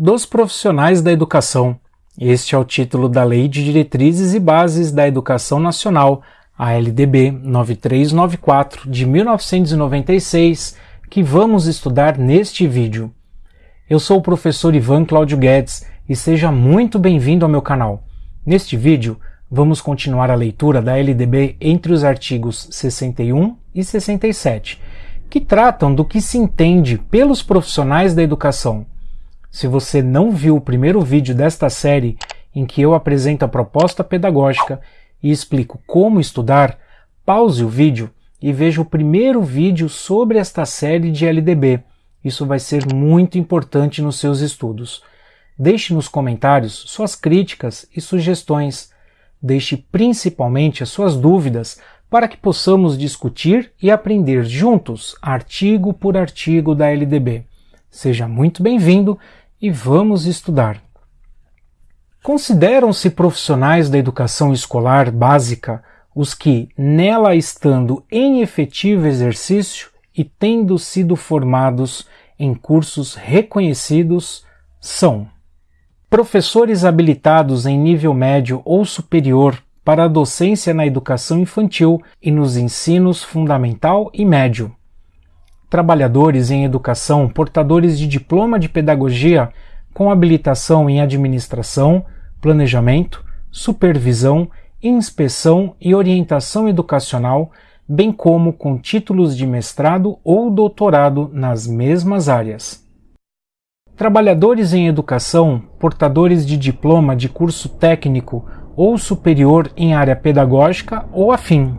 dos profissionais da educação. Este é o título da Lei de Diretrizes e Bases da Educação Nacional, a LDB 9394 de 1996, que vamos estudar neste vídeo. Eu sou o professor Ivan Cláudio Guedes e seja muito bem-vindo ao meu canal. Neste vídeo, vamos continuar a leitura da LDB entre os artigos 61 e 67, que tratam do que se entende pelos profissionais da educação. Se você não viu o primeiro vídeo desta série em que eu apresento a proposta pedagógica e explico como estudar, pause o vídeo e veja o primeiro vídeo sobre esta série de LDB. Isso vai ser muito importante nos seus estudos. Deixe nos comentários suas críticas e sugestões. Deixe principalmente as suas dúvidas para que possamos discutir e aprender juntos, artigo por artigo da LDB. Seja muito bem-vindo e vamos estudar. Consideram-se profissionais da educação escolar básica os que, nela estando em efetivo exercício e tendo sido formados em cursos reconhecidos, são professores habilitados em nível médio ou superior para a docência na educação infantil e nos ensinos fundamental e médio. Trabalhadores em educação portadores de diploma de pedagogia com habilitação em administração, planejamento, supervisão, inspeção e orientação educacional, bem como com títulos de mestrado ou doutorado nas mesmas áreas. Trabalhadores em educação, portadores de diploma de curso técnico ou superior em área pedagógica ou afim.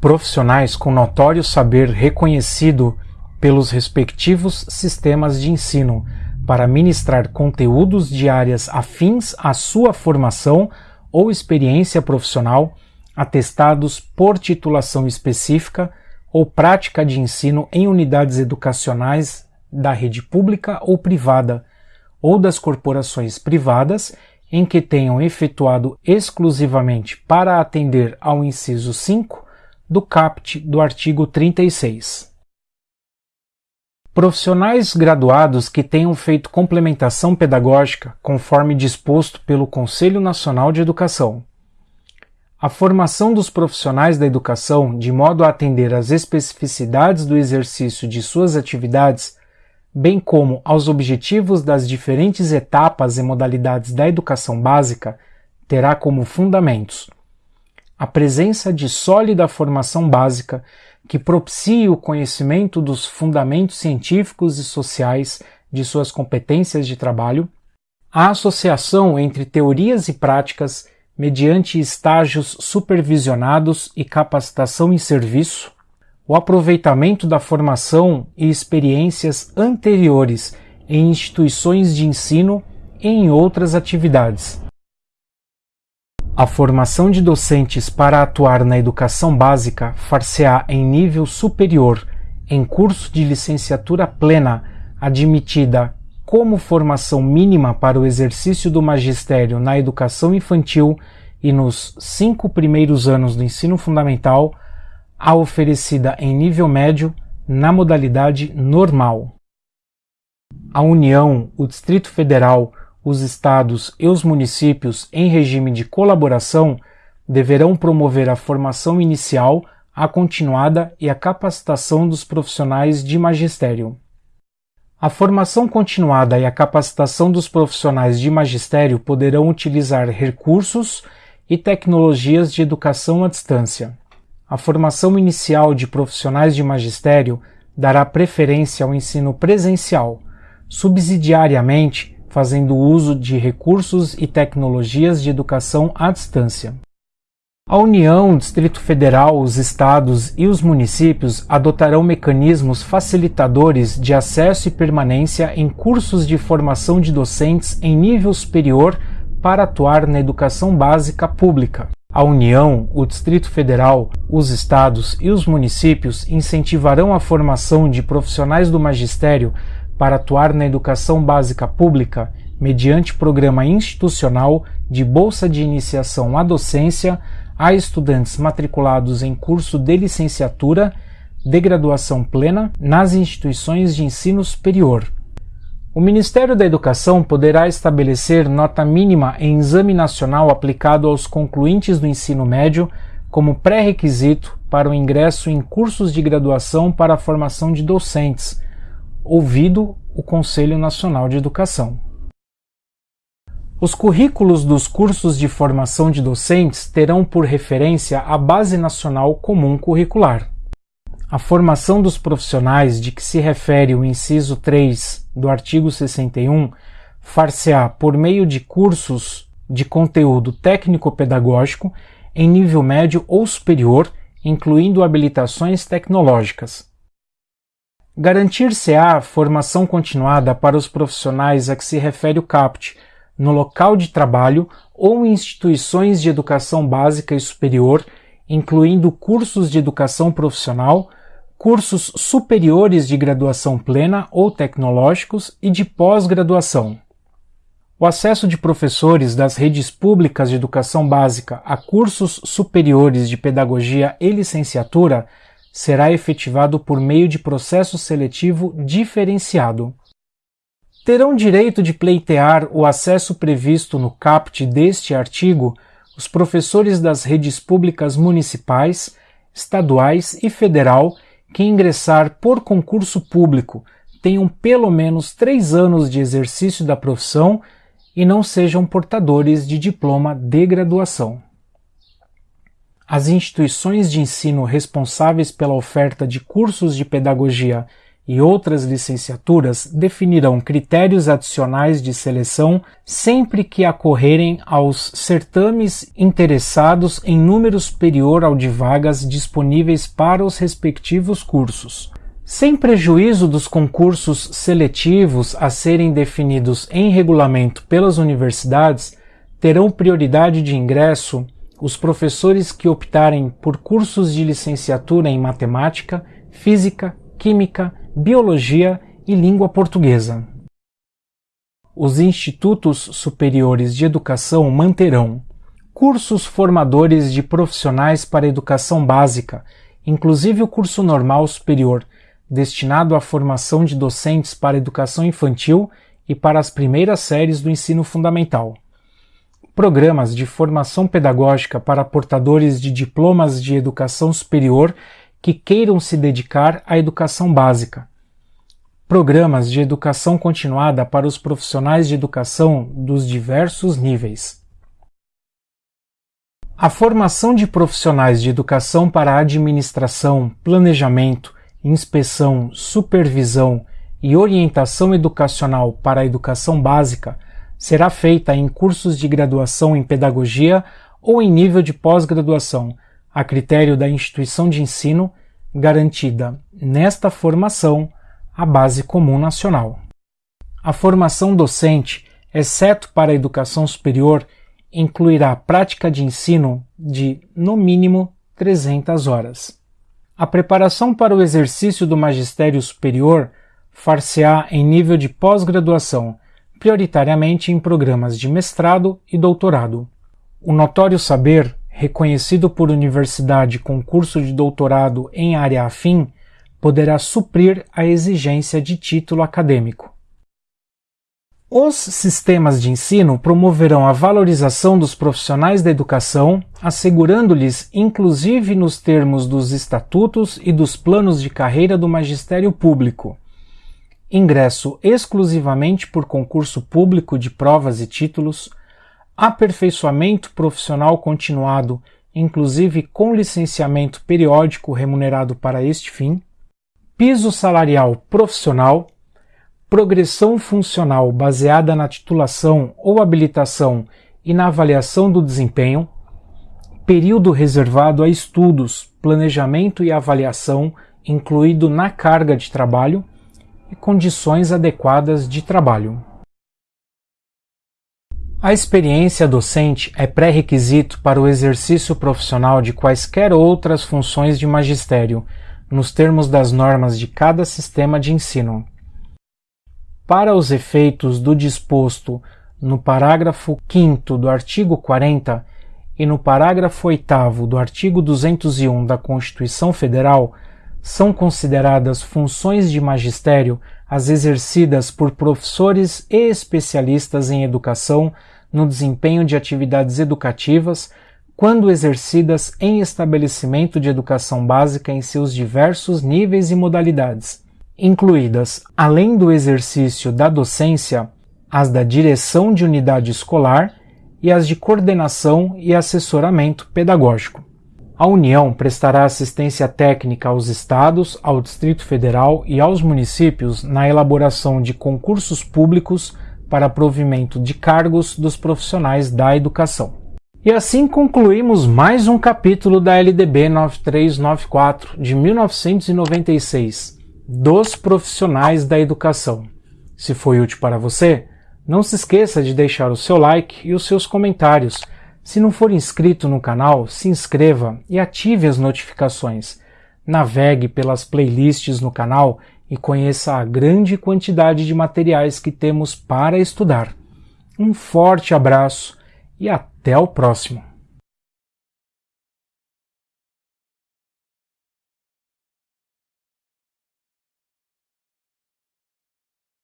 Profissionais com notório saber reconhecido pelos respectivos sistemas de ensino para ministrar conteúdos de áreas afins à sua formação ou experiência profissional, atestados por titulação específica ou prática de ensino em unidades educacionais da rede pública ou privada, ou das corporações privadas em que tenham efetuado exclusivamente para atender ao inciso 5 do CAPT do artigo 36. Profissionais graduados que tenham feito complementação pedagógica conforme disposto pelo Conselho Nacional de Educação. A formação dos profissionais da educação de modo a atender às especificidades do exercício de suas atividades bem como aos objetivos das diferentes etapas e modalidades da educação básica, terá como fundamentos a presença de sólida formação básica que propicie o conhecimento dos fundamentos científicos e sociais de suas competências de trabalho, a associação entre teorias e práticas mediante estágios supervisionados e capacitação em serviço, o aproveitamento da formação e experiências anteriores em instituições de ensino e em outras atividades. A formação de docentes para atuar na educação básica far-se-á em nível superior, em curso de licenciatura plena, admitida como formação mínima para o exercício do magistério na educação infantil e nos cinco primeiros anos do ensino fundamental, a oferecida em nível médio na modalidade normal. A União, o Distrito Federal, os estados e os municípios em regime de colaboração deverão promover a formação inicial, a continuada e a capacitação dos profissionais de magistério. A formação continuada e a capacitação dos profissionais de magistério poderão utilizar recursos e tecnologias de educação à distância. A formação inicial de profissionais de magistério dará preferência ao ensino presencial, subsidiariamente fazendo uso de recursos e tecnologias de educação à distância. A União, o Distrito Federal, os estados e os municípios adotarão mecanismos facilitadores de acesso e permanência em cursos de formação de docentes em nível superior para atuar na educação básica pública. A União, o Distrito Federal, os estados e os municípios incentivarão a formação de profissionais do magistério para atuar na educação básica pública mediante programa institucional de bolsa de iniciação à docência a estudantes matriculados em curso de licenciatura de graduação plena nas instituições de ensino superior. O Ministério da Educação poderá estabelecer nota mínima em exame nacional aplicado aos concluintes do ensino médio como pré-requisito para o ingresso em cursos de graduação para a formação de docentes, ouvido o Conselho Nacional de Educação. Os currículos dos cursos de formação de docentes terão por referência a Base Nacional Comum Curricular. A formação dos profissionais de que se refere o inciso 3 do artigo 61 far-se-á por meio de cursos de conteúdo técnico-pedagógico em nível médio ou superior, incluindo habilitações tecnológicas. Garantir-se-á formação continuada para os profissionais a que se refere o CAPT no local de trabalho ou instituições de educação básica e superior, incluindo cursos de educação profissional, cursos superiores de graduação plena ou tecnológicos e de pós-graduação. O acesso de professores das redes públicas de educação básica a cursos superiores de pedagogia e licenciatura será efetivado por meio de processo seletivo diferenciado. Terão direito de pleitear o acesso previsto no caput deste artigo os professores das redes públicas municipais, estaduais e federal que ingressar por concurso público tenham pelo menos três anos de exercício da profissão e não sejam portadores de diploma de graduação. As instituições de ensino responsáveis pela oferta de cursos de pedagogia e outras licenciaturas definirão critérios adicionais de seleção sempre que acorrerem aos certames interessados em número superior ao de vagas disponíveis para os respectivos cursos. Sem prejuízo dos concursos seletivos a serem definidos em regulamento pelas universidades, terão prioridade de ingresso os professores que optarem por cursos de licenciatura em matemática, física, química, biologia e língua portuguesa. Os institutos superiores de educação manterão cursos formadores de profissionais para educação básica, inclusive o curso normal superior, destinado à formação de docentes para educação infantil e para as primeiras séries do ensino fundamental. Programas de formação pedagógica para portadores de diplomas de educação superior que queiram se dedicar à educação básica. Programas de educação continuada para os profissionais de educação dos diversos níveis. A formação de profissionais de educação para administração, planejamento, inspeção, supervisão e orientação educacional para a educação básica será feita em cursos de graduação em pedagogia ou em nível de pós-graduação, a critério da instituição de ensino, garantida nesta formação a base comum nacional. A formação docente, exceto para a educação superior, incluirá prática de ensino de, no mínimo, 300 horas. A preparação para o exercício do magistério superior far-se-á em nível de pós-graduação, prioritariamente em programas de mestrado e doutorado. O notório saber reconhecido por universidade com curso de doutorado em área afim, poderá suprir a exigência de título acadêmico. Os sistemas de ensino promoverão a valorização dos profissionais da educação, assegurando-lhes, inclusive nos termos dos estatutos e dos planos de carreira do magistério público, ingresso exclusivamente por concurso público de provas e títulos, aperfeiçoamento profissional continuado, inclusive com licenciamento periódico remunerado para este fim, piso salarial profissional, progressão funcional baseada na titulação ou habilitação e na avaliação do desempenho, período reservado a estudos, planejamento e avaliação, incluído na carga de trabalho, e condições adequadas de trabalho. A experiência docente é pré-requisito para o exercício profissional de quaisquer outras funções de magistério, nos termos das normas de cada sistema de ensino. Para os efeitos do disposto no parágrafo 5 do artigo 40 e no parágrafo 8 do artigo 201 da Constituição Federal, são consideradas funções de magistério as exercidas por professores e especialistas em educação no desempenho de atividades educativas quando exercidas em estabelecimento de educação básica em seus diversos níveis e modalidades, incluídas, além do exercício da docência, as da direção de unidade escolar e as de coordenação e assessoramento pedagógico. A União prestará assistência técnica aos estados, ao Distrito Federal e aos municípios na elaboração de concursos públicos para provimento de cargos dos profissionais da educação. E assim concluímos mais um capítulo da LDB 9394 de 1996, dos profissionais da educação. Se foi útil para você, não se esqueça de deixar o seu like e os seus comentários. Se não for inscrito no canal, se inscreva e ative as notificações. Navegue pelas playlists no canal e conheça a grande quantidade de materiais que temos para estudar. Um forte abraço e até o próximo.